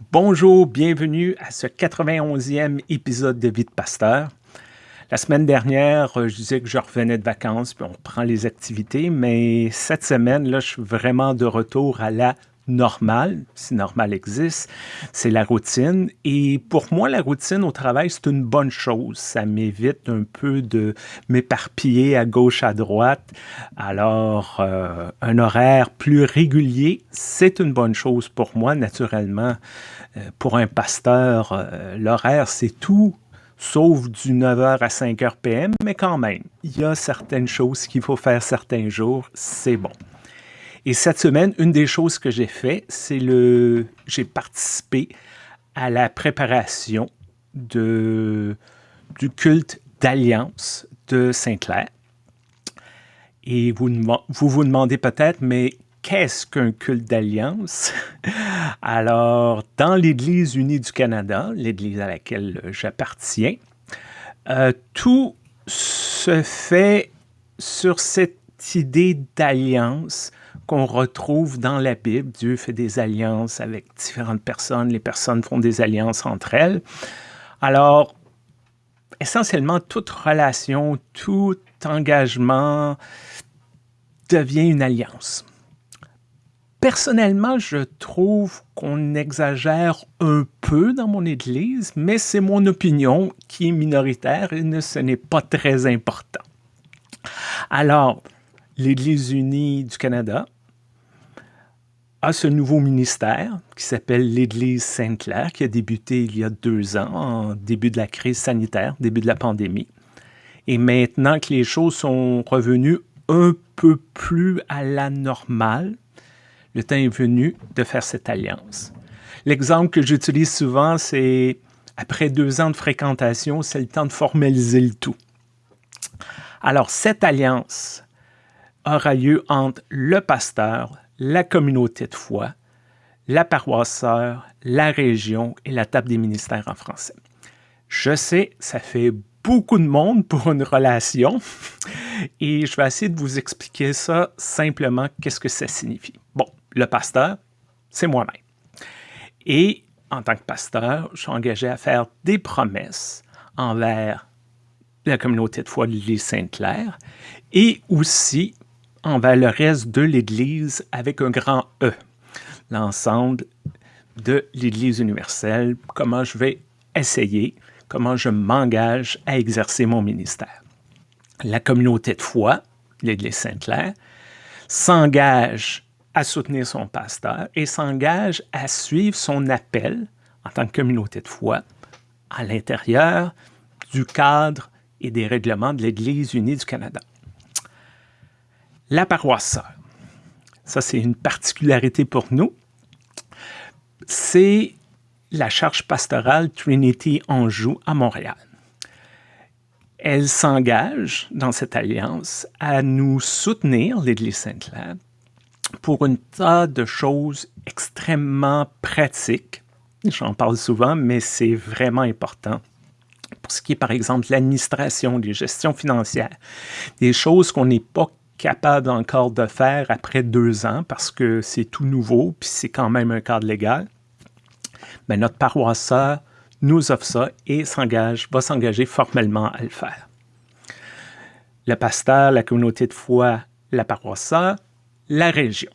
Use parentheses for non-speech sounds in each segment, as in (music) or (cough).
Bonjour, bienvenue à ce 91e épisode de Vie de Pasteur. La semaine dernière, euh, je disais que je revenais de vacances, puis on prend les activités, mais cette semaine, là, je suis vraiment de retour à la normale, si normal existe, c'est la routine. Et pour moi, la routine au travail, c'est une bonne chose. Ça m'évite un peu de m'éparpiller à gauche, à droite. Alors, euh, un horaire plus régulier, c'est une bonne chose pour moi, naturellement. Euh, pour un pasteur, euh, l'horaire, c'est tout sauf du 9h à 5h PM, mais quand même, il y a certaines choses qu'il faut faire certains jours, c'est bon. Et cette semaine, une des choses que j'ai fait, c'est le. J'ai participé à la préparation de, du culte d'alliance de Saint-Clair. Et vous, vous vous demandez peut-être, mais qu'est-ce qu'un culte d'alliance? (laughs) Alors, dans l'Église unie du Canada, l'Église à laquelle j'appartiens, euh, tout se fait sur cette idée d'alliance qu'on retrouve dans la Bible. Dieu fait des alliances avec différentes personnes, les personnes font des alliances entre elles. Alors, essentiellement, toute relation, tout engagement devient une alliance. Personnellement, je trouve qu'on exagère un peu dans mon Église, mais c'est mon opinion qui est minoritaire et ce n'est pas très important. Alors, l'Église unie du Canada a ce nouveau ministère qui s'appelle l'Église Sainte-Claire, qui a débuté il y a deux ans, en début de la crise sanitaire, début de la pandémie. Et maintenant que les choses sont revenues un peu plus à la normale, le temps est venu de faire cette alliance. L'exemple que j'utilise souvent, c'est après deux ans de fréquentation, c'est le temps de formaliser le tout. Alors, cette alliance aura lieu entre le pasteur, la communauté de foi, la paroisse la région et la table des ministères en français. Je sais, ça fait beaucoup de monde pour une relation (laughs) et je vais essayer de vous expliquer ça simplement, qu'est-ce que ça signifie. Bon, le pasteur, c'est moi-même. Et en tant que pasteur, je suis engagé à faire des promesses envers la communauté de foi de l'Église Sainte-Claire et aussi envers le reste de l'Église avec un grand E, l'ensemble de l'Église universelle, comment je vais essayer, comment je m'engage à exercer mon ministère. La communauté de foi, l'Église Sainte-Claire, s'engage à soutenir son pasteur et s'engage à suivre son appel en tant que communauté de foi à l'intérieur du cadre et des règlements de l'Église unie du Canada. La paroisse ça c'est une particularité pour nous, c'est la charge pastorale Trinity Anjou à Montréal. Elle s'engage dans cette alliance à nous soutenir, l'Église Sainte-Claire, pour une tas de choses extrêmement pratiques. J'en parle souvent, mais c'est vraiment important. Pour ce qui est, par exemple, l'administration, les gestions financières, des choses qu'on n'est pas capable encore de faire après deux ans parce que c'est tout nouveau, puis c'est quand même un cadre légal, mais notre paroisseur nous offre ça et s'engage, va s'engager formellement à le faire. Le pasteur, la communauté de foi, la paroisseur, la région.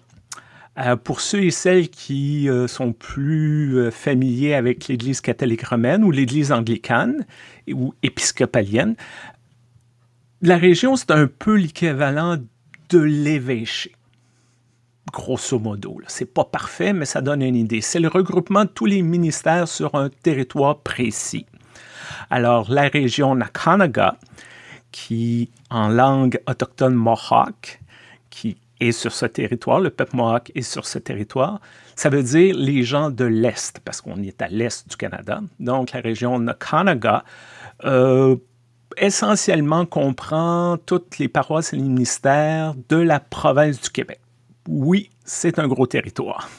Euh, pour ceux et celles qui euh, sont plus euh, familiers avec l'Église catholique romaine ou l'Église anglicane ou épiscopalienne, la région, c'est un peu l'équivalent de l'évêché. Grosso modo, c'est pas parfait, mais ça donne une idée. C'est le regroupement de tous les ministères sur un territoire précis. Alors, la région Nakanaga, qui en langue autochtone Mohawk, qui est sur ce territoire, le peuple Mohawk est sur ce territoire, ça veut dire les gens de l'Est, parce qu'on est à l'Est du Canada. Donc, la région Nakanaga euh, essentiellement comprend toutes les paroisses et les ministères de la province du Québec. Oui, c'est un gros territoire.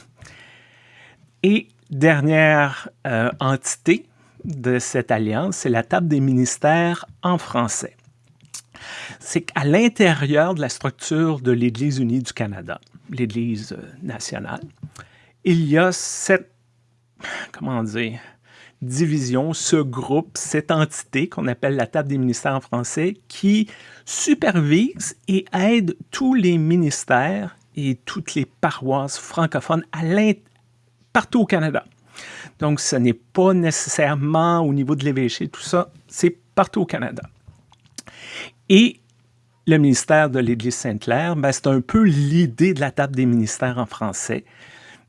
Et dernière euh, entité de cette alliance, c'est la table des ministères en français. C'est qu'à l'intérieur de la structure de l'Église unie du Canada, l'Église euh, nationale, il y a sept comment dire, division, ce groupe, cette entité qu'on appelle la table des ministères en français, qui supervise et aide tous les ministères et toutes les paroisses francophones à partout au Canada. Donc, ce n'est pas nécessairement au niveau de l'évêché, tout ça, c'est partout au Canada. Et le ministère de l'Église Sainte-Claire, ben, c'est un peu l'idée de la table des ministères en français,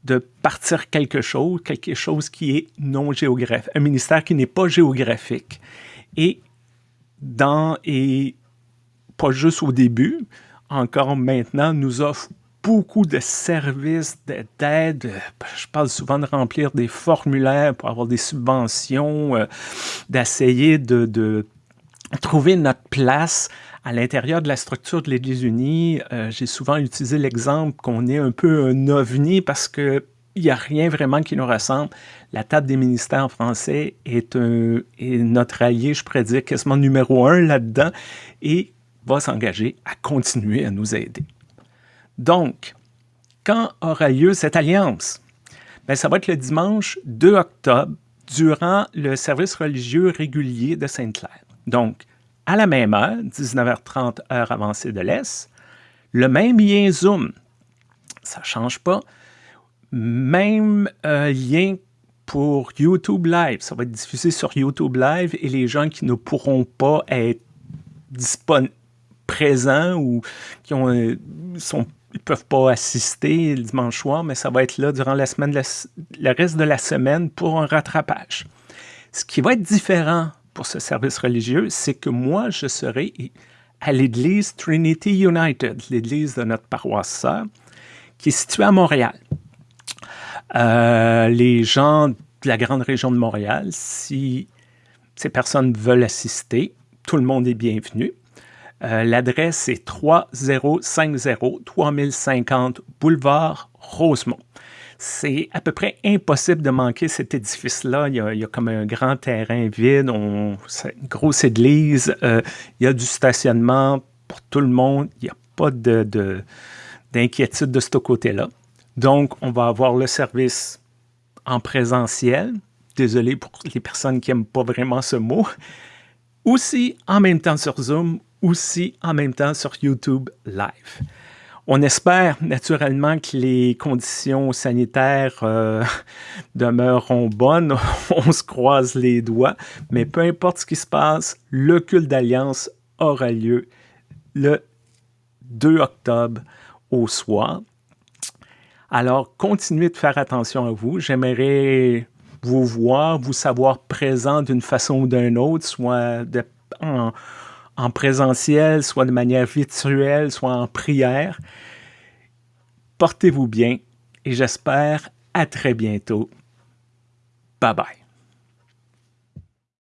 de partir quelque chose, quelque chose qui est non géographique, un ministère qui n'est pas géographique. Et dans, et pas juste au début, encore maintenant, nous offre beaucoup de services, d'aide. Je parle souvent de remplir des formulaires pour avoir des subventions, euh, d'essayer de, de, trouver notre place à l'intérieur de la structure de l'Église unie. Euh, j'ai souvent utilisé l'exemple qu'on est un peu un ovni parce que il n'y a rien vraiment qui nous ressemble. La table des ministères français est notre allié, je pourrais dire, quasiment numéro un là-dedans et va s'engager à continuer à nous aider. Donc, quand aura lieu cette alliance? Bien, ça va être le dimanche 2 octobre, durant le service religieux régulier de Sainte-Claire. Donc, à la même heure, 19h30, heure avancée de l'Est, le même lien Zoom, ça ne change pas, même euh, lien pour YouTube Live, ça va être diffusé sur YouTube Live et les gens qui ne pourront pas être présents ou qui ont, euh, sont ils peuvent pas assister le dimanche soir, mais ça va être là durant la semaine, le reste de la semaine pour un rattrapage. Ce qui va être différent pour ce service religieux, c'est que moi, je serai à l'église Trinity United, l'église de notre paroisse sœur, qui est située à Montréal. Euh, les gens de la grande région de Montréal, si ces personnes veulent assister, tout le monde est bienvenu. Euh, l'adresse est 3050 3050 boulevard Rosemont. C'est à peu près impossible de manquer cet édifice-là. Il, y a comme un grand terrain vide, une grosse église, euh, il y a du stationnement pour tout le monde. Il n'y a pas d'inquiétude de, de ce côté-là. Donc, on va avoir le service en présentiel. Désolé pour les personnes qui n'aiment pas vraiment ce mot. Aussi en même temps sur Zoom aussi en même temps sur YouTube Live. On espère naturellement que les conditions sanitaires euh, (laughs) demeureront bonnes. (laughs) On se croise les doigts. Mais peu importe ce qui se passe, le culte d'alliance aura lieu le 2 octobre au soir. Alors, continuez de faire attention à vous. J'aimerais vous voir, vous savoir présent d'une façon ou d'une autre, soit en, en présentiel, soit de manière virtuelle, soit en prière. Portez-vous bien et j'espère à très bientôt. Bye bye.